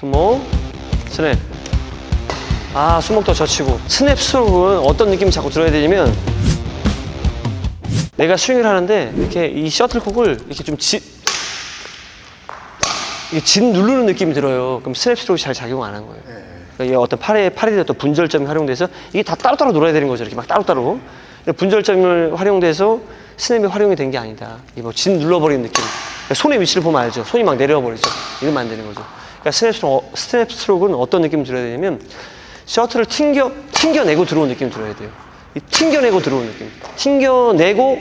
손목, 스냅. 아, 손목도 젖히고. 스냅 스트로크는 어떤 느낌이 자꾸 들어야 되냐면 내가 스윙을 하는데 이렇게 이 셔틀콕을 이렇게 좀 지, 이게 짓 누르는 느낌이 들어요. 그럼 스냅 스트로크 잘 작용 안 한 거예요. 그러니까 이게 어떤 팔에 팔에 어떤 분절점이 활용돼서 이게 다 따로따로 놀아야 되는 거죠. 이렇게 막 따로따로. 분절점을 활용돼서 스냅이 활용이 된 게 아니다. 이 뭐 짓눌러버리는 느낌. 그러니까 손의 위치를 보면 알죠. 손이 막 내려와 버리죠. 이러면 안 되는 거죠. 그러니까 스냅 스트로크는 어떤 느낌이 들어야 되냐면 셔틀을 튕겨 튕겨내고 들어오는 느낌이 들어야 돼요. 이 튕겨내고 들어오는 느낌. 튕겨내고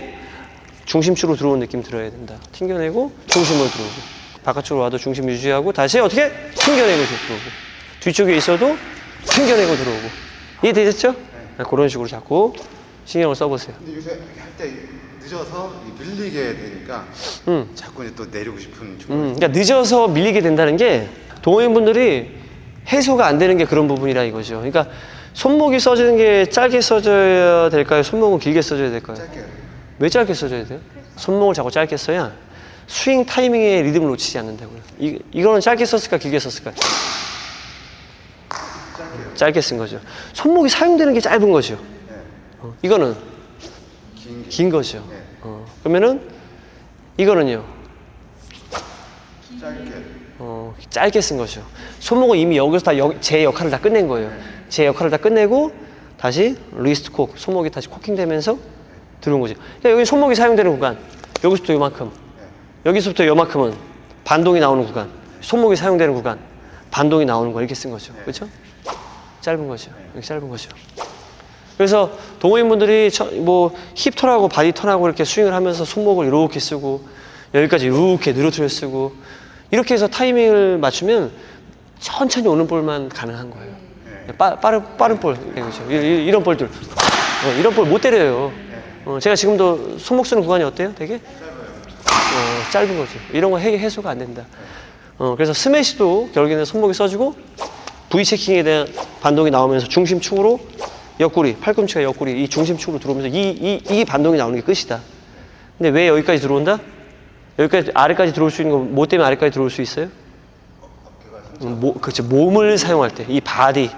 중심축으로 들어오는 느낌 들어야 된다. 튕겨내고 중심으로 들어오고 바깥쪽으로 와도 중심 유지하고 다시 어떻게 튕겨내고 들어오고 뒤쪽에 있어도 튕겨내고 들어오고 이해되셨죠? 네, 그런 식으로 자꾸 신경을 써보세요. 근데 요새 할 때 늦어서 이 밀리게 되니까 음. 자꾸 이제 또 내리고 싶은 음, 그러니까 늦어서 밀리게 된다는 게 동호인분들이 해소가 안 되는 게 그런 부분이라 이거죠. 그러니까 손목이 써지는 게 짧게 써져야 될까요? 손목은 길게 써져야 될까요? 짧게 왜 짧게 써줘야 돼요? 손목을 자꾸 짧게 써야 스윙 타이밍의 리듬을 놓치지 않는다고요. 이, 이거는 짧게 썼을까, 길게 썼을까? 짧게 쓴 거죠. 손목이 사용되는 게 짧은 거죠. 어, 이거는 긴 게 긴 거죠. 네. 어, 그러면은 이거는요. 짧게 어, 짧게 쓴 거죠. 손목은 이미 여기서 다 제 역할을 다 끝낸 거예요. 제 역할을 다 끝내고 다시 리스트 콕, 손목이 다시 코킹되면서 들어온 거죠. 그러니까 여기 손목이 사용되는 구간, 여기서부터 요만큼, 여기서부터 요만큼은 반동이 나오는 구간, 손목이 사용되는 구간, 반동이 나오는 거 이렇게 쓴 거죠. 그렇죠? 짧은 거죠. 이렇게 짧은 거죠. 그래서 동호인분들이 처- 뭐 힙턴하고 바디턴하고 이렇게 스윙을 하면서 손목을 이렇게 쓰고 여기까지 이렇게 늘어뜨려 쓰고 이렇게 해서 타이밍을 맞추면 천천히 오는 볼만 가능한 거예요. 빠, 빠른 빠른 볼 그죠? 이- 이- 이런 볼들 어, 이런 볼 못 때려요. 어, 제가 지금도 손목 쓰는 구간이 어때요? 되게 어, 짧은 거죠. 이런 거 해, 해소가 안 된다. 어, 그래서 스매시도 결국에는 손목이 써주고 V 체킹에 대한 반동이 나오면서 중심축으로 옆구리, 팔꿈치가 옆구리 이 중심축으로 들어오면서 이, 이, 이 반동이 나오는 게 끝이다. 근데 왜 여기까지 들어온다? 여기까지 아래까지 들어올 수 있는 거 뭐 때문에 아래까지 들어올 수 있어요? 음, 모, 그렇죠. 몸을 사용할 때 이 body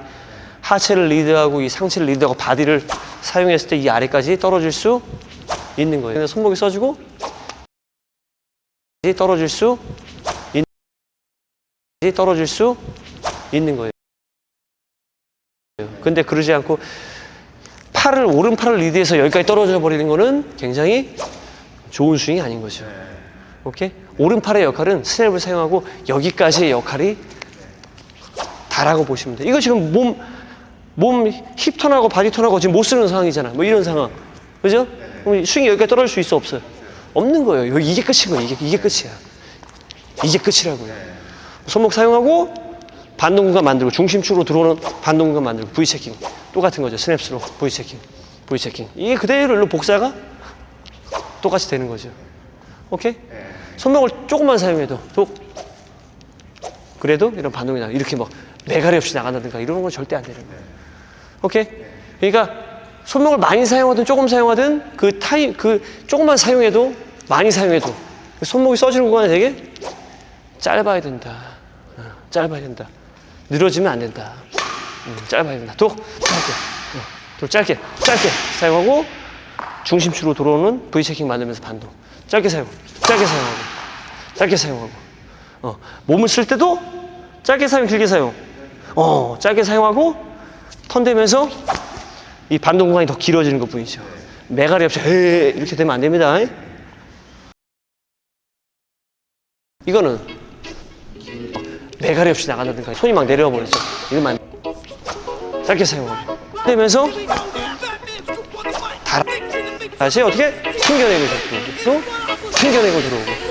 하체를 리드하고 이 상체를 리드하고 body를 사용했을 때 이 아래까지 떨어질 수 있는 거예요. 손목이 써주고 떨어질 수 있는 떨어질 수 있는 거예요. 근데 그러지 않고 팔을 오른팔을 리드해서 여기까지 떨어져 버리는 거는 굉장히 좋은 스윙이 아닌 거죠. 오케이? 오른팔의 역할은 스냅을 사용하고 여기까지의 역할이 다라고 보시면 돼요. 이거 지금 몸, 몸 힙턴하고 바디턴하고 지금 못 쓰는 상황이잖아. 뭐 이런 상황. 그죠? 그럼 스윙이 여기까지 떨어질 수 있어, 없어요? 없는 거예요. 이게 끝인 거예요. 이게, 이게 끝이야. 이게 끝이라고요. 손목 사용하고 반동 공간 만들고 중심축으로 들어오는 반동 공간 만들고 V 체킹. 똑같은 거죠. 스냅스로 V 체킹. V 체킹. 이게 그대로 복사가 똑같이 되는 거죠. 오케이? 손목을 조금만 사용해도 또 그래도 이런 반동이 나 이렇게 막 매가리 없이 나간다든가 이런 건 절대 안 되는 거예요. 오케이? 그러니까 손목을 많이 사용하든 조금 사용하든 그 타임 그 조금만 사용해도 많이 사용해도 그 손목이 써지는 구간이 되게 짧아야 된다. 어, 짧아야 된다. 늘어지면 안 된다. 음, 짧아야 된다. 또 짧게, 어, 또 짧게, 짧게 사용하고 중심축으로 들어오는 V 체킹 만들면서 반동. 짧게 사용, 짧게 사용하고, 짧게 사용하고. 어, 몸을 쓸 때도 짧게 사용, 길게 사용. 어, 짧게 사용하고 턴 되면서 이 반동 공간이 더 길어지는 것 뿐이죠. 매가리 없이 에이, 이렇게 되면 안 됩니다. 이거는 매가리 없이 나간다든가 손이 막 내려와 버리죠. 안 돼. 짧게 사용하고 되면서 다 다시 어떻게 튕겨내고 들어오고 또 튕겨내고 들어오고